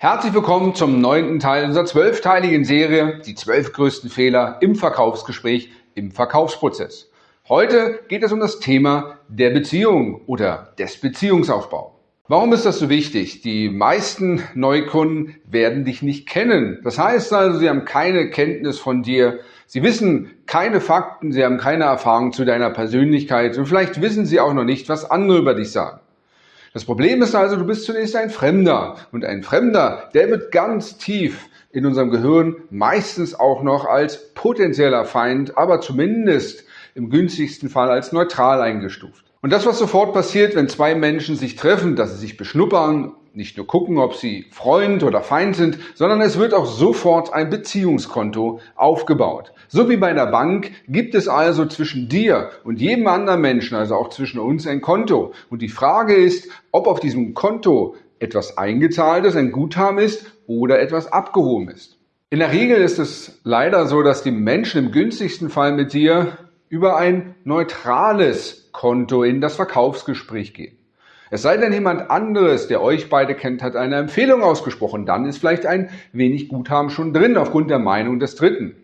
Herzlich willkommen zum neunten Teil unserer zwölfteiligen Serie Die zwölf größten Fehler im Verkaufsgespräch, im Verkaufsprozess. Heute geht es um das Thema der Beziehung oder des Beziehungsaufbaus. Warum ist das so wichtig? Die meisten Neukunden werden dich nicht kennen. Das heißt also, sie haben keine Kenntnis von dir. Sie wissen keine Fakten, sie haben keine Erfahrung zu deiner Persönlichkeit und vielleicht wissen sie auch noch nicht, was andere über dich sagen. Das Problem ist also, du bist zunächst ein Fremder. Und ein Fremder, der wird ganz tief in unserem Gehirn meistens auch noch als potenzieller Feind, aber zumindest im günstigsten Fall als neutral eingestuft. Und das, was sofort passiert, wenn zwei Menschen sich treffen, dass sie sich beschnuppern, nicht nur gucken, ob sie Freund oder Feind sind, sondern es wird auch sofort ein Beziehungskonto aufgebaut. So wie bei der Bank gibt es also zwischen dir und jedem anderen Menschen, also auch zwischen uns, ein Konto. Und die Frage ist, ob auf diesem Konto etwas eingezahlt ist, ein Guthaben ist oder etwas abgehoben ist. In der Regel ist es leider so, dass die Menschen im günstigsten Fall mit dir über ein neutrales Konto in das Verkaufsgespräch gehen. Es sei denn, jemand anderes, der euch beide kennt, hat eine Empfehlung ausgesprochen. Dann ist vielleicht ein wenig Guthaben schon drin aufgrund der Meinung des Dritten.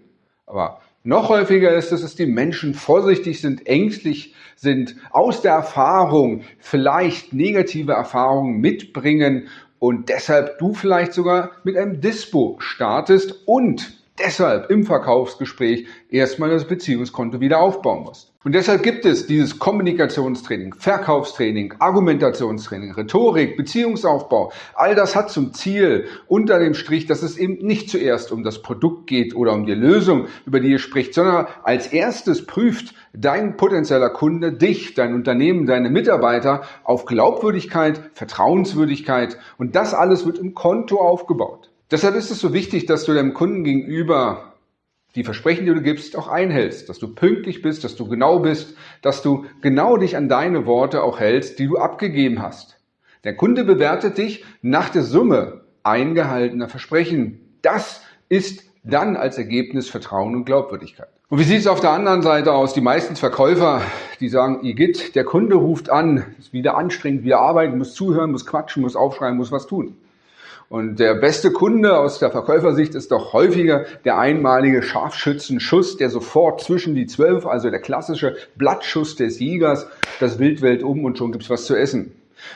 Aber noch häufiger ist es, dass die Menschen vorsichtig sind, ängstlich sind, aus der Erfahrung vielleicht negative Erfahrungen mitbringen und deshalb du vielleicht sogar mit einem Dispo startest und deshalb im Verkaufsgespräch erstmal das Beziehungskonto wieder aufbauen musst. Und deshalb gibt es dieses Kommunikationstraining, Verkaufstraining, Argumentationstraining, Rhetorik, Beziehungsaufbau. All das hat zum Ziel unter dem Strich, dass es eben nicht zuerst um das Produkt geht oder um die Lösung, über die ihr spricht, sondern als erstes prüft dein potenzieller Kunde dich, dein Unternehmen, deine Mitarbeiter auf Glaubwürdigkeit, Vertrauenswürdigkeit und das alles wird im Konto aufgebaut. Deshalb ist es so wichtig, dass du deinem Kunden gegenüber die Versprechen, die du gibst, auch einhältst, dass du pünktlich bist, dass du genau bist, dass du genau dich an deine Worte auch hältst, die du abgegeben hast. Der Kunde bewertet dich nach der Summe eingehaltener Versprechen. Das ist dann als Ergebnis Vertrauen und Glaubwürdigkeit. Und wie sieht es auf der anderen Seite aus? Die meisten Verkäufer, die sagen, Igitt, der Kunde ruft an, ist wieder anstrengend, wieder arbeiten, muss zuhören, muss quatschen, muss aufschreiben, muss was tun. Und der beste Kunde aus der Verkäufersicht ist doch häufiger der einmalige Scharfschützenschuss, der sofort zwischen die zwölf, also der klassische Blattschuss des Jägers, das Wildwelt um und schon gibt's was zu essen.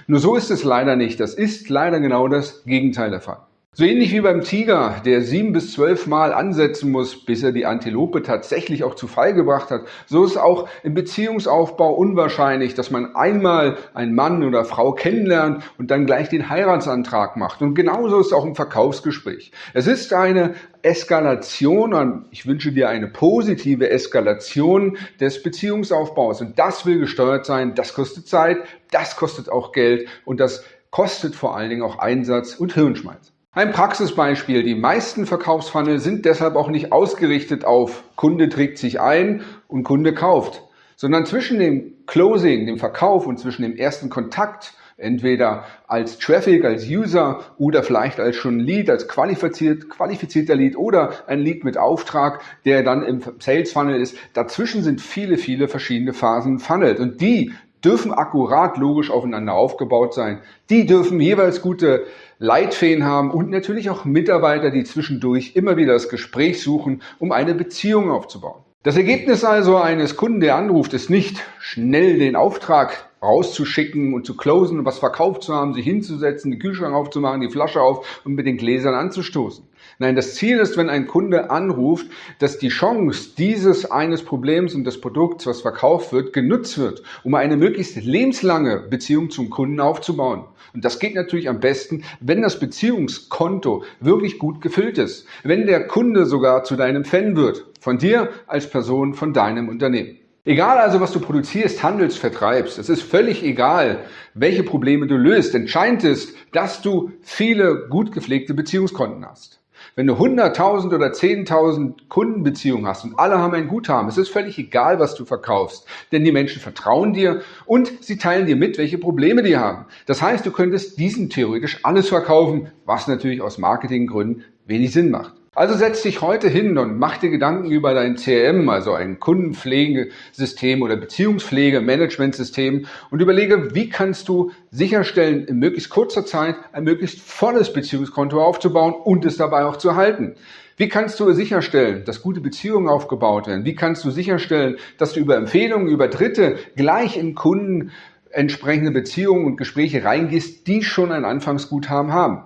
Nur so ist es leider nicht. Das ist leider genau das Gegenteil der Fall. So ähnlich wie beim Tiger, der sieben bis zwölf Mal ansetzen muss, bis er die Antilope tatsächlich auch zu Fall gebracht hat, so ist auch im Beziehungsaufbau unwahrscheinlich, dass man einmal einen Mann oder Frau kennenlernt und dann gleich den Heiratsantrag macht. Und genauso ist es auch im Verkaufsgespräch. Es ist eine Eskalation und ich wünsche dir eine positive Eskalation des Beziehungsaufbaus. Und das will gesteuert sein, das kostet Zeit, das kostet auch Geld und das kostet vor allen Dingen auch Einsatz und Hirnschmalz. Ein Praxisbeispiel. Die meisten Verkaufsfunnel sind deshalb auch nicht ausgerichtet auf Kunde trägt sich ein und Kunde kauft, sondern zwischen dem Closing, dem Verkauf und zwischen dem ersten Kontakt, entweder als Traffic, als User oder vielleicht als schon Lead, als qualifiziert, qualifizierter Lead oder ein Lead mit Auftrag, der dann im Sales Funnel ist. Dazwischen sind viele, viele verschiedene Phasen funnelt und die dürfen akkurat logisch aufeinander aufgebaut sein. Die dürfen jeweils gute Leitfäden haben und natürlich auch Mitarbeiter, die zwischendurch immer wieder das Gespräch suchen, um eine Beziehung aufzubauen. Das Ergebnis also eines Kunden, der anruft, ist nicht schnell den Auftrag rauszuschicken und zu closen und was verkauft zu haben, sich hinzusetzen, den Kühlschrank aufzumachen, die Flasche auf und mit den Gläsern anzustoßen. Nein, das Ziel ist, wenn ein Kunde anruft, dass die Chance dieses eines Problems und des Produkts, was verkauft wird, genutzt wird, um eine möglichst lebenslange Beziehung zum Kunden aufzubauen. Und das geht natürlich am besten, wenn das Beziehungskonto wirklich gut gefüllt ist. Wenn der Kunde sogar zu deinem Fan wird. Von dir als Person, von deinem Unternehmen. Egal also, was du produzierst, handelst, vertreibst, es ist völlig egal, welche Probleme du löst. Entscheidend ist, dass du viele gut gepflegte Beziehungskonten hast. Wenn du 100.000 oder 10.000 Kundenbeziehungen hast und alle haben ein Guthaben, es ist völlig egal, was du verkaufst, denn die Menschen vertrauen dir und sie teilen dir mit, welche Probleme die haben. Das heißt, du könntest diesen theoretisch alles verkaufen, was natürlich aus Marketinggründen wenig Sinn macht. Also setz dich heute hin und mach dir Gedanken über dein CRM, also ein Kundenpflegesystem oder Beziehungspflege-Managementsystem und überlege, wie kannst du sicherstellen, in möglichst kurzer Zeit ein möglichst volles Beziehungskonto aufzubauen und es dabei auch zu halten. Wie kannst du sicherstellen, dass gute Beziehungen aufgebaut werden? Wie kannst du sicherstellen, dass du über Empfehlungen, über Dritte gleich in Kunden entsprechende Beziehungen und Gespräche reingehst, die schon ein Anfangsguthaben haben?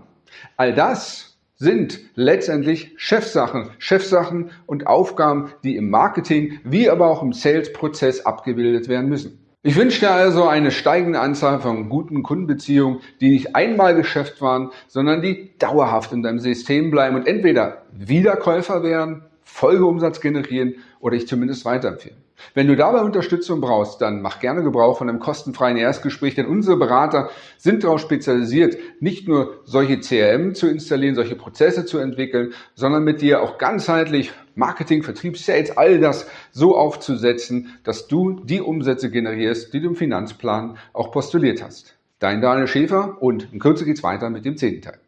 All das sind letztendlich Chefsachen, Chefsachen und Aufgaben, die im Marketing wie aber auch im Sales-Prozess abgebildet werden müssen. Ich wünsche dir also eine steigende Anzahl von guten Kundenbeziehungen, die nicht einmal Geschäft waren, sondern die dauerhaft in deinem System bleiben und entweder Wiederkäufer werden, Folgeumsatz generieren oder ich zumindest weiterempfehlen. Wenn du dabei Unterstützung brauchst, dann mach gerne Gebrauch von einem kostenfreien Erstgespräch, denn unsere Berater sind darauf spezialisiert, nicht nur solche CRM zu installieren, solche Prozesse zu entwickeln, sondern mit dir auch ganzheitlich Marketing, Vertrieb, Sales, all das so aufzusetzen, dass du die Umsätze generierst, die du im Finanzplan auch postuliert hast. Dein Daniel Schäfer und in Kürze geht's weiter mit dem zehnten Teil.